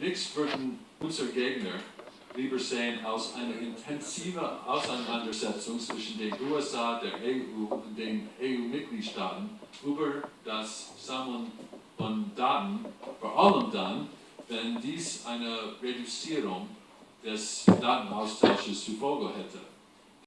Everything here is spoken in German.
Nichts würden unsere Gegner lieber sehen als eine intensive Auseinandersetzung zwischen den USA, der EU und den EU-Mitgliedstaaten über das Sammeln von Daten, vor allem dann, wenn dies eine Reduzierung des Datenaustausches zur Folge hätte.